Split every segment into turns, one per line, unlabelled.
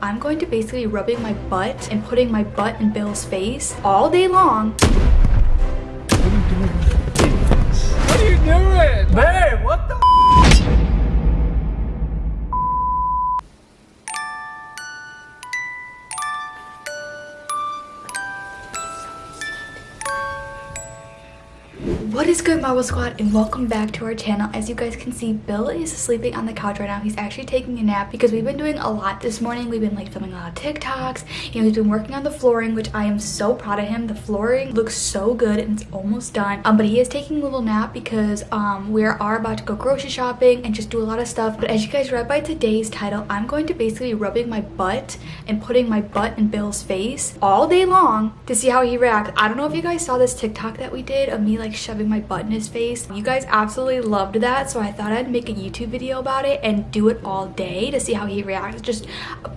I'm going to basically be rubbing my butt and putting my butt in Bill's face all day long.
What are you doing? Babe, what the
is good Marble Squad and welcome back to our channel. As you guys can see, Bill is sleeping on the couch right now. He's actually taking a nap because we've been doing a lot this morning. We've been like filming a lot of TikToks. You know, he's been working on the flooring, which I am so proud of him. The flooring looks so good and it's almost done. Um, but he is taking a little nap because um, we are about to go grocery shopping and just do a lot of stuff. But as you guys read by today's title, I'm going to basically be rubbing my butt and putting my butt in Bill's face all day long to see how he reacts. I don't know if you guys saw this TikTok that we did of me like shoving my butt in his face. You guys absolutely loved that, so I thought I'd make a YouTube video about it and do it all day to see how he reacts. Just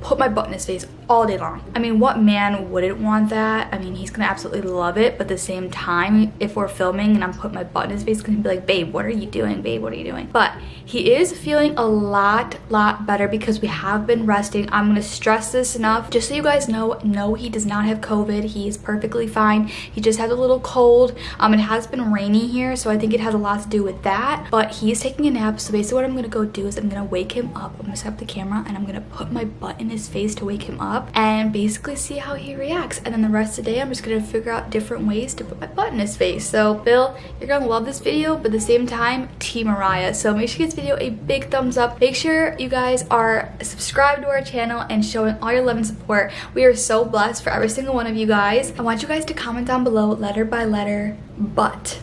put my butt in his face all day long. I mean, what man wouldn't want that? I mean, he's gonna absolutely love it, but at the same time, if we're filming and I'm putting my butt in his face, he's gonna be like, babe, what are you doing? Babe, what are you doing? But he is feeling a lot, lot better because we have been resting. I'm gonna stress this enough. Just so you guys know, no, he does not have COVID. He is perfectly fine. He just has a little cold. Um, It has been rainy here, so I think it has a lot to do with that. But he's taking a nap, so basically what I'm gonna go do is I'm gonna wake him up. I'm gonna set up the camera and I'm gonna put my butt in his face to wake him up and basically see how he reacts. And then the rest of the day, I'm just gonna figure out different ways to put my butt in his face. So Bill, you're gonna love this video, but at the same time, Team Mariah. So make sure you give this video a big thumbs up. Make sure you guys are subscribed to our channel and showing all your love and support. We are so blessed for every single one of you guys. I want you guys to comment down below letter by letter, but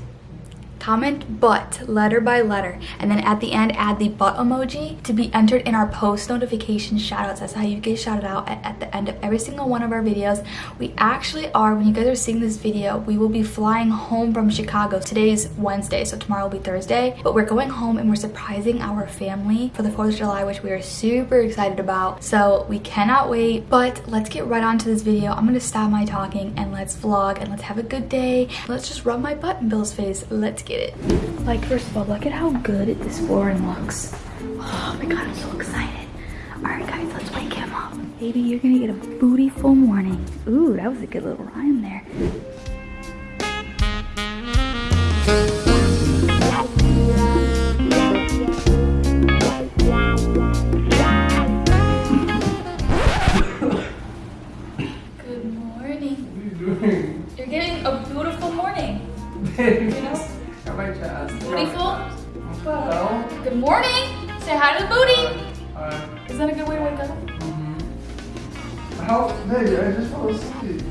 comment but letter by letter. And then at the end add the butt emoji to be entered in our post notification shoutouts. That's how you get shouted out at, at, the end of every single one of our videos. We actually are when you guys are seeing this video we will be flying home from chicago. Today's wednesday so tomorrow will be thursday. But we're going home and we're surprising our family for the 4th of july which we are super excited about. So we cannot wait. But let's get right on to this video. I'm gonna stop my talking and let's vlog and let's have a good day. Let's just rub my butt in bill's face. Let's get get it. Like, first of all, look at how good this flooring looks. Oh my god, I'm so excited. All right, guys, let's wake him up. Baby, you're gonna get a bootyful morning. Ooh, that was a good little rhyme there.
Baby, I just fell asleep.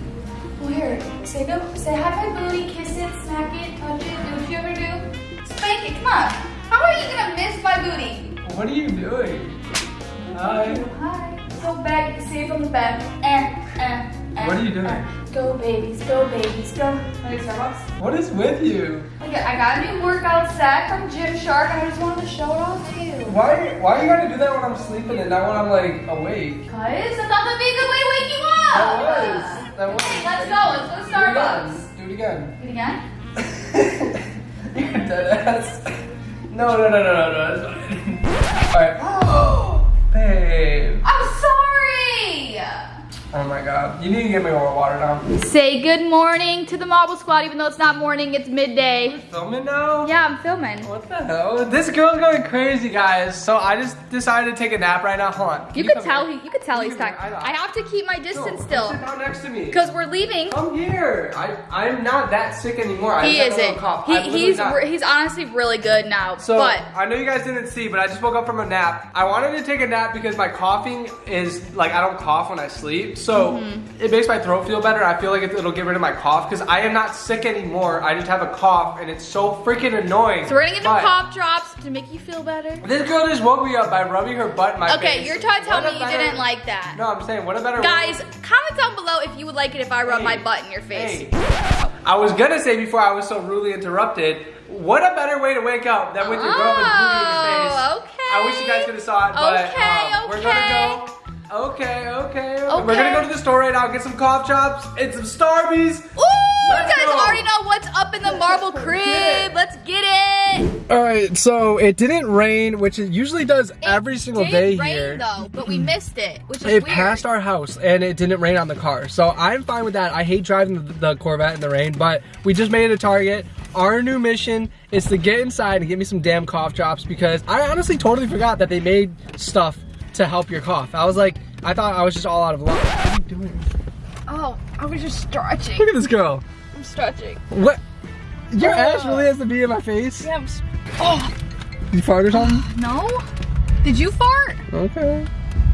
Well, here. Say go. Say hi my booty. Kiss it. Smack it. Touch it. Do what you ever do. Spank it. Come on. How are you gonna miss my booty?
What are you doing? Hi.
Hi. Go back. Say from the back. Eh, eh, eh,
What are you doing?
eh. Go babies. Go babies. Go. Starbucks?
What is with you?
Look at. I got a new workout set from Gymshark. And I just wanted to show it off to you.
Why, why are you gotta do that when I'm sleeping and not when I'm like awake?
Cause I thought that'd be a good way to wake you.
That was. That was.
Let's go. Let's go to Starbucks.
Do it again.
Do it again.
Do it again. You're dead ass. No, no, no, no, no, no, it's fine. Alright.
Oh,
Babe.
I'm sorry.
Oh my god. You need to get me more water now.
Say good morning to the Marble Squad, even though it's not morning, it's midday.
Filming now?
Yeah, I'm filming.
What the hell? This girl's going crazy, guys. So I just decided to take a nap right now. Hold on.
You
Can
could tell he, you could tell he's tired.
I
have to keep my distance
come
still.
Sit down next to me.
Because we're leaving.
Come here. I I'm not that sick anymore. I
He
just had a little
isn't.
cough.
He, he's
not.
he's honestly really good now.
So
but
I know you guys didn't see, but I just woke up from a nap. I wanted to take a nap because my coughing is like I don't cough when I sleep, so
Mm-hmm.
it makes my throat feel better. I feel like it- it'll get rid of my cough because I am not sick anymore. I just have a cough, and it's so freaking annoying.
so we're gonna get some cough drops to make you feel better.
This girl just woke me up by rubbing her butt in my face.
Okay, you're trying to tell me you
better-
didn't like that.
No, I'm saying what a better
Guys, comment down below if you would like it if I rub
Hey.
my butt in your face.
Hey, I was gonna say before I was so rudely interrupted. What a better way to wake up than with your girlfriend's booty in your face.
Oh, okay.
I wish you guys could have saw it, but
Okay,
um, we're gonna go. Okay, okay, okay. We're gonna go to the store right now, get some cough chops and some Starbies.
Ooh, you
Let's
guys
go.
already know what's up in the marble crib. Let's get it.
All right, so it didn't rain, which it usually does every single day
rain,
here.
though, but we missed it, which is
It
weird.
passed our house and it didn't rain on the car. So I'm fine with that. I hate driving the, the Corvette in the rain, but we just made it a target. Our new mission is to get inside and get me some damn cough drops because I honestly totally forgot that they made stuff to help your cough. I was like, I thought I was just all out of luck. What are you doing?
Oh, I was just stretching.
Look at this girl.
I'm stretching.
What? Your
Oh.
ass really has to be in my face?
Yeah, I'm s- oh,
You fart or something?
Uh, no? Did you fart?
Okay.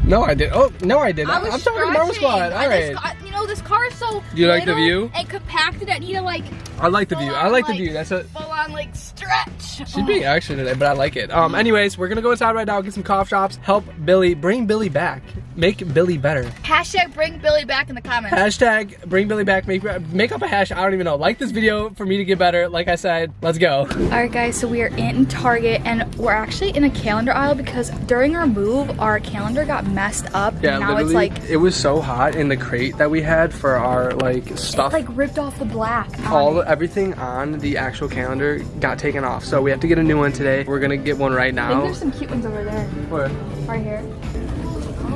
No, I did. Oh, no, I didn't.
I was
I'm talking Marble
stretching.
Squad. All
I
right.
just got- you know, this car is so
Do you like the view?
And compacted, I need to like
I like the view. I
on,
like the view. That's a.
on like stretch.
She's being action today, but I like it. Um, anyways, we're gonna go inside right now, get some cough drops, help Billy, bring Billy back, make Billy better.
Hashtag bring Billy back in the comments.
Hashtag bring Billy back, make make up a hash. I don't even know. Like this video for me to get better. Like I said, let's go.
All right, guys, so we are in Target and we're actually in a calendar aisle because during our move, our calendar got messed up.
Yeah,
and now it's like,
it was so hot in the crate that we had for our like stuff.
like ripped off the black.
all everything on the actual calendar got taken off, so we have to get a new one today. We're gonna get one right
I think
now.
there's some cute ones over there,
What?
right here.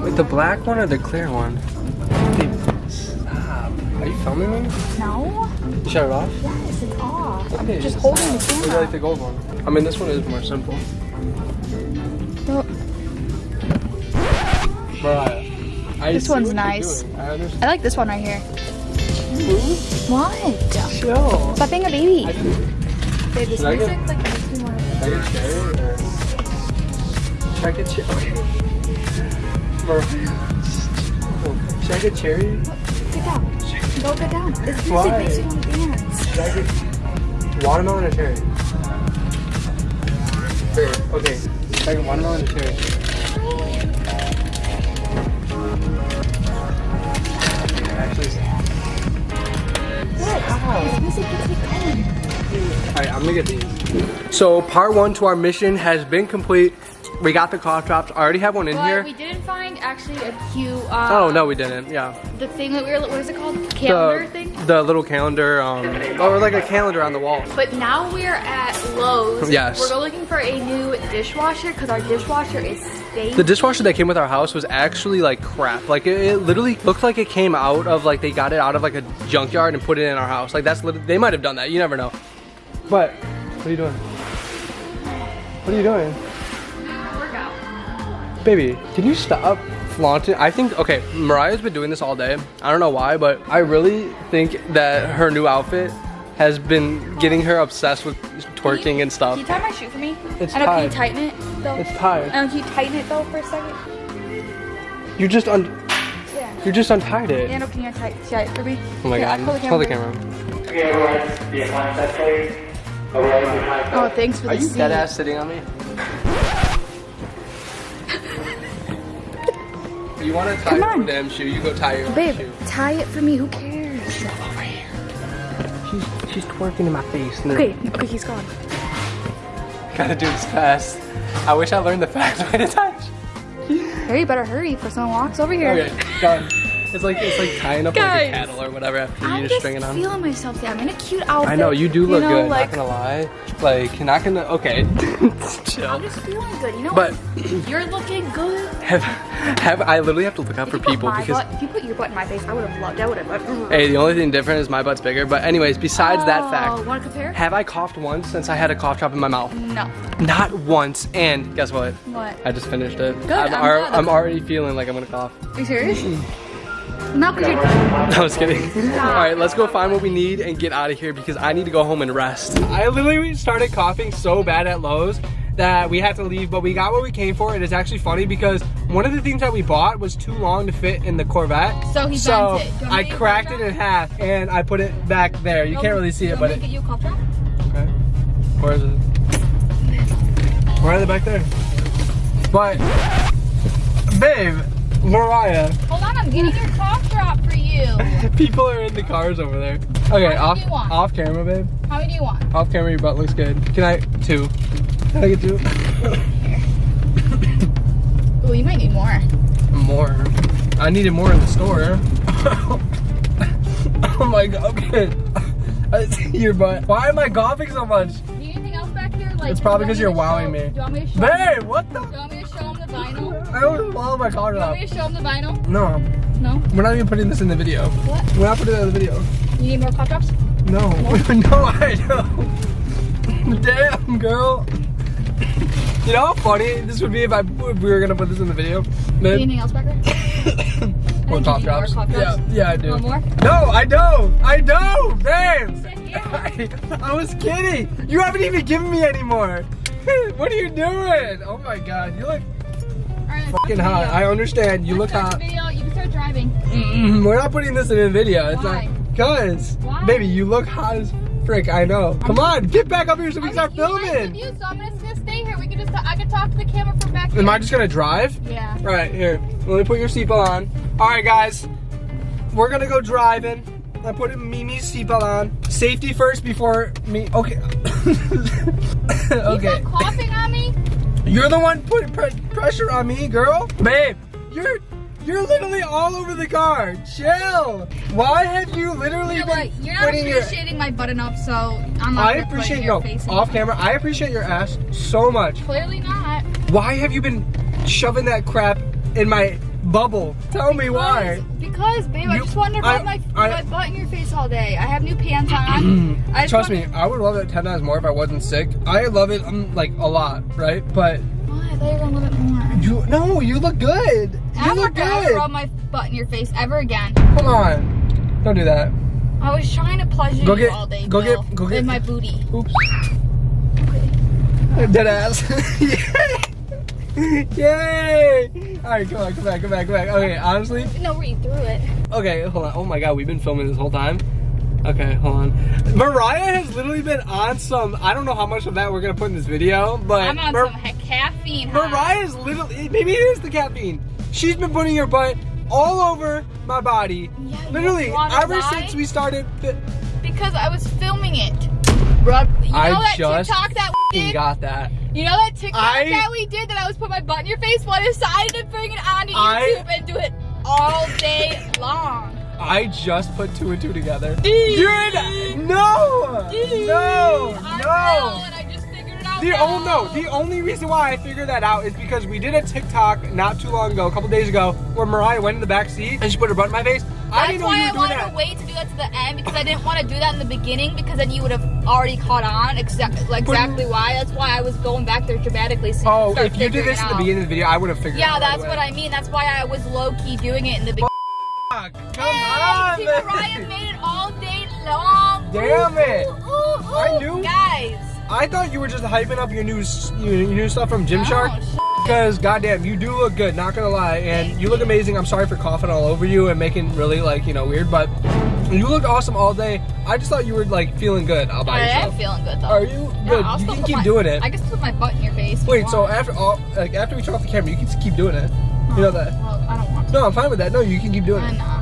Wait, the black one or the clear one? Stop. Are you filming me?
No?
You shut it off?
Yes, it's off. I'm
Okay,
just
stop.
holding the
Maybe I
camera.
like the gold one. I mean, this one is more simple.
No,
Mariah, I
This one's nice.
I.
I like this one right here. What?
Chill.
Stop being a baby.
I
Babe, this
Should I get-
like makes me want
Should I get cherry or should I get cherry? Okay. Mariah. Should I get cherry?
Get down. Go get down. This music
Why?
makes me want to dance.
Should I get watermelon or cherry? Here, okay. Should I get watermelon or cherry? Actually,
What? This music gets me going.
Alright, I'm gonna get these. So part one to our mission has been complete. We got the cough drops. I already have one in
But
here.
we didn't find actually a cute. Uh,
Oh no, we didn't. Yeah,
The thing that we were. What is it called? Calendar
the
thing.
the little calendar, um, or like a calendar on the wall.
But now we're at Lowe's.
Yes.
We're looking for a new dishwasher because our dishwasher is stinking.
The dishwasher that came with our house was actually like crap. Like it, it literally looked like it came out of like they got it out of like a junkyard and put it in our house. Like that's they might have done that. You never know. But what are you doing? What are you doing?
Workout.
Baby, can you stop flaunting? I think, okay, Mariah's been doing this all day. I don't know why, but I really think that her new outfit has been getting her obsessed with twerking and stuff.
Can you tie my shoe for me?
It's
I know. Can you tighten it though?
It's tied.
I. Can you tighten it though for a second?
You just un
Yeah.
you just untied it.
Yeah. No. Can you tie, tie it for me?
Oh my
Here,
god.
I'll hold the
the
camera.
camera.
Okay, everyone, be behind that please.
Oh, thanks for
Are
the
you
seat.
dead ass sitting on me? You want to tie
Come
your
on.
damn shoe? You go tie your own
Babe,
shoe.
tie it for me. Who cares?
She's she's twerking in my face. and
Okay. Okay. He's gone.
Gotta do this fast. I wish I learned the fast way to touch.
Harry, you better hurry before someone walks over here.
Okay, done. It's like it's like tying up like
Guys.
a cattle or whatever after
I'm
you
just
string it on.
I'm feeling myself. today. I'm in a cute outfit.
I know you do look
know,
good.
Like,
not gonna lie. Like not gonna. Okay, chill.
I'm just feeling good. You know,
But-
you're looking good.
Have have I literally have to look out
If
for people because.
butt, if you put your butt in my face, I would have loved. I would have.
Hey, the only thing different is my butt's bigger. But anyways, besides that oh, fact,
Want to compare?
have I coughed once since I had a cough drop in my mouth?
No.
Not once. And guess what?
What?
I just finished it.
Good,
I'm,
I'm.
I'm already feeling like I'm gonna cough.
Are you serious? Not because you're.
I was kidding. All right, let's go find what we need and get out of here because I need to go home and rest. I literally started coughing so bad at Lowe's that we had to leave, but we got what we came for. It is actually funny because one of the things that we bought was too long to fit in the Corvette.
So he
So
bent it. Do you
I
to get you a
cracked
cough
it in half and I put it back there. You
drop?
can't really see it, but
you want me
it.
get you a cough?
Okay. Where is it? Where are they back there? But, babe, Mariah.
Hold on, I'm getting your cough drop for you.
People are in the cars over there. Okay, off
do you want?
off camera, babe.
How many do you want?
Off camera, your butt looks good. Can I two? Can I get two?
Oh, you might need more.
More. I needed more in the store. oh my god. Okay. I see your butt. Why am I coughing so much?
Do you need anything else back here?
like.
It's probably because
you
you're wowing
show-
me.
Do you want me?
Babe, what the?
Do you want me to show him the vinyl?
I don't follow my car
Do you want
up.
me to show him the vinyl?
No,
No.
we're not even putting this in the video.
What?
We're not putting it in the video.
You need more cough drops?
No, no, I don't. Damn, girl. You know how funny this would be if I if we were gonna put this in the video? Babe.
Anything else, Becker?
More
think
cough
more
drops.
cough
Yeah,
drops.
yeah, I do.
Want more?
No, I don't. I don't, babes. I, I was kidding. You haven't even given me any more. what are you doing? Oh my god, you look fucking hot. I understand. You look hot.
video. You can start driving.
Mm, We're not putting this in a video. It's
Why?
not. Cause,
Why?
baby, you look hot as frick. I know. Come on, get back up here so we can start
You
filming.
view, so I'm just gonna stay here. We can just. I can talk to the camera from back here.
Am I just gonna drive?
Yeah.
Right here. Let me put your seatbelt on. All right, guys. We're gonna go driving. I put Mimi's seatbelt on. Safety first before me. Okay. Okay.
stop coughing on me?
You're the one putting pre- pressure on me, girl. Babe, you're you're literally all over the car. Chill. Why have you literally
You know
been
what? You're not
putting your?
appreciating my button up, so I'm not
I appreciate
your
no
face
off
it.
camera. I appreciate your ass so much.
Clearly not.
Why have you been shoving that crap in my bubble? Tell me why.
Because, babe, I just wanted to
I-
rub my,
I-
my butt in your face all day. I have new pants on. I
Trust me, I would love it ten times more if I wasn't sick. I love it um, like a lot, right? But
Why? I thought you were gonna love it more.
you no, you look good. You
I'm
look
not gonna ever
good.
rub my butt in your face ever again.
Come on, don't do that.
I was trying to pleasure
Go
you
get-
all day,
go
Bill,
get- go get-
with my booty.
Oops,
Okay.
dead ass. Yay! Yay! All right, come on, come back, come back, come back. Okay, uh, honestly,
No, where you threw it.
Okay, hold on. Oh my god, we've been filming this whole time. Okay, hold on. Mariah has literally been on some. I don't know how much of that we're gonna put in this video, but
I'm on
Mar-
some caffeine. high.
Mariah's literally. Maybe it is the caffeine. She's been putting her butt all over my body.
Yeah,
literally, ever
lie?
since we started.
Because I was filming it. Rub. You know
I
that
just
TikTok that we
got that.
You know that TikTok
I-
that we did that I was put my butt in your face? Well, I decided to bring it onto
I-
YouTube and do it all day long.
I just put two and two together. You're in. No! No!
I
No!
know, and I just figured it out.
The oh no, the only reason why I figured that out is because we did a TikTok not too long ago, a couple days ago, where Mariah went in the back seat and she put her butt in my face. I
That's
didn't know
why
you
I wanted
that.
to wait to do that to the end because I didn't want to do that in the beginning because then you would have already caught on exactly like exactly why. That's why I was going back there dramatically. So
Oh,
you
if you did this in the beginning of the video, I would have figured it
Yeah, that's what I mean. That's why I was low key doing it in the beginning.
Come
Hey,
on,
see,
man.
Made it all day long.
Damn it.
Ooh, ooh, ooh.
I knew-
Guys.
I thought you were just hyping up your new, your, new stuff from Gymshark.
Oh.
Because goddamn, you do look good. Not gonna lie, and you look amazing. I'm sorry for coughing all over you and making really like you know weird, but you look awesome all day. I just thought you were like feeling good all by
I am feeling good though.
Are you good?
I'll
you can keep
my-
doing it.
I guess put my butt in your face. you
Wait, so after all, like after we turn off the camera, you can just keep doing it. You know that?
Well, I don't want to.
No, I'm fine with that. No, you can keep doing
Uh,
it.
nah.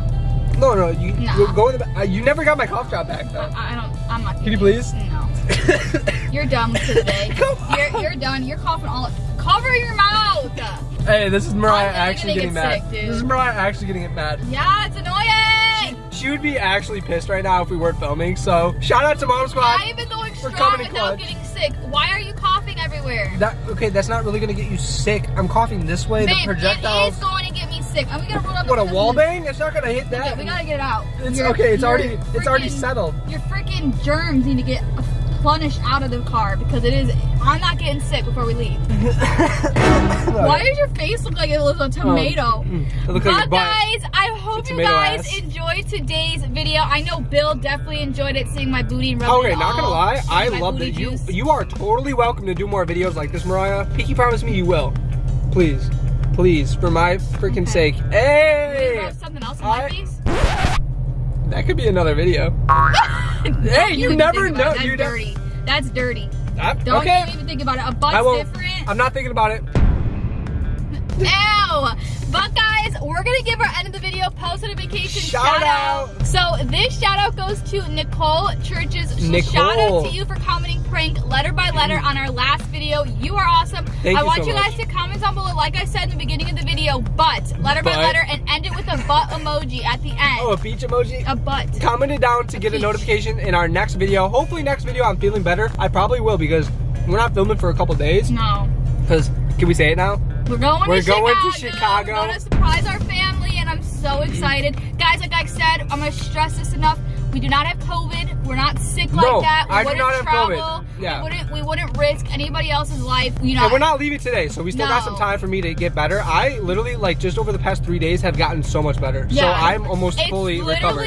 No, no, you,
Nah.
go in the back. Uh, you never got my cough drop back though.
I, I don't. I'm not.
Can you please?
No. You're done with today. You're, you're done. You're coughing all. Cover your mouth.
hey, this is Mariah
I'm
actually
gonna
getting
get
mad.
sick, dude.
This is Mariah actually getting it mad.
Yeah, it's annoying.
She would be actually pissed right now if we weren't filming. So shout out to Mom Squad.
I've been going strong
coming
without
clutch.
getting sick. Why are you coughing everywhere?
That okay? That's not really gonna get you sick. I'm coughing this way.
Babe,
the
it
projectiles.
is going to get me sick. I'm gonna run up.
What a wall bang? It's not gonna hit that.
Okay, we gotta get it out.
It's
Your-
okay. It's already. It's already settled.
Your freaking germs need to get plunged out of the car because it is. I'm not getting sick before we leave. Why does your face look like it like a tomato?
Mm, it looks like your
But
butt.
guys, I hope you guys
ass.
enjoyed today's video. I know Bill definitely enjoyed it, seeing my booty and rubbing
Okay, not gonna lie, I love that you.
juice.
You are totally welcome to do more videos like this, Mariah. Pinky promise me you will. Please, please, for my freaking
Okay.
sake. Hey,
something else in my
I-
face.
That could be another video. Hey, you
even
never know-
That's
you
dirty. That's dirty.
I-
Don't
okay,
even think about it. A
I
butt's
won't.
different.
I'm not thinking about it.
Ew! But guys, we're gonna give our end of the video post notification
Shout
shout,
out.
out. So this shout out goes to Nicole Churches. So
Nicole.
shout out to you for commenting prank letter by letter on our last video. You are awesome.
Thank
I
you
want
so
you guys
much.
to comment down below, like I said in the beginning of the video, but letter by letter and end it with a butt emoji at the end.
Oh, a beach emoji.
A butt.
Comment it down to get a notification in our next video. Hopefully, next video I'm feeling better. I probably will because we're not filming for a couple days
No.
because can we say it now?
We're going
We're
to
going
Chicago.
to Chicago.
We're going to surprise our family, and I'm so excited. Guys, like I said, I'm going to stress this enough. We do not have COVID. We're not sick like
No,
that. We
I do
wouldn't
not have
travel.
COVID. Yeah.
We wouldn't, we wouldn't risk anybody else's life. You know,
And we're not leaving today, so we still got some time for me to get better. I literally like just over the past three days have gotten so much better.
Yeah.
So I'm almost
it's
fully recovered.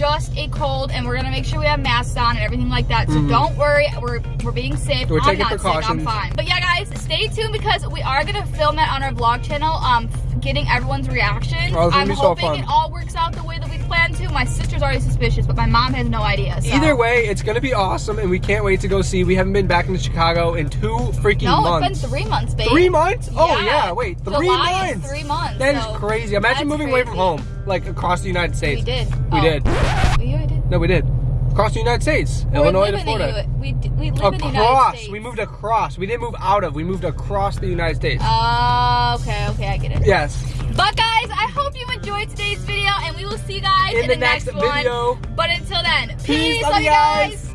Just a cold, and we're gonna make sure we have masks on and everything like that. So
Mhm.
don't worry, we're we're being safe.
We're
I'm
taking
not Sick, I'm fine. But yeah, guys, stay tuned because we are gonna film that on our vlog channel. Um, getting everyone's reaction.
Oh,
I'm
so
hoping it all works out the way that we planned to. My sister's already suspicious, but my mom has no idea. So.
Either way, it's gonna be awesome, and we can't wait to go see. We haven't been back in Chicago in two freaking
No,
months.
it's been three months, babe.
Three months? Oh yeah, wait, three
July is
months.
three months.
That is
so
crazy. Imagine moving away from home, like across the United States.
We did.
We
Oh.
did.
Yeah, we did.
No, we did. Across the United States,
We're
Illinois to Florida.
U- we, we live in the United
Across. We moved across. We didn't move out of. We moved across the United States.
Oh, okay, okay, I get it.
yes.
But guys, I hope you enjoyed today's video, and we will see you guys
In
in,
the
the next,
next
one.
video.
But until then,
Peace.
peace.
Love
Love
you
you
guys.
guys.